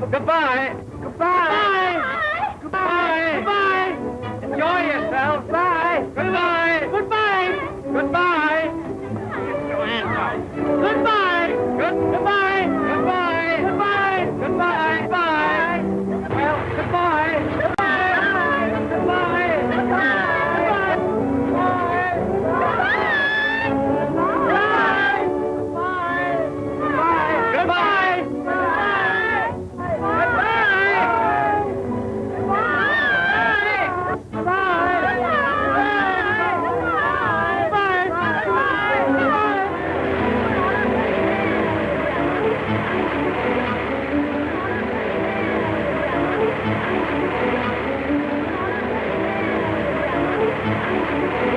Goodbye. Goodbye. Goodbye. Goodbye. Goodbye. Enjoy yourself. Bye. Goodbye. Goodbye. Goodbye. Goodbye. Thank you.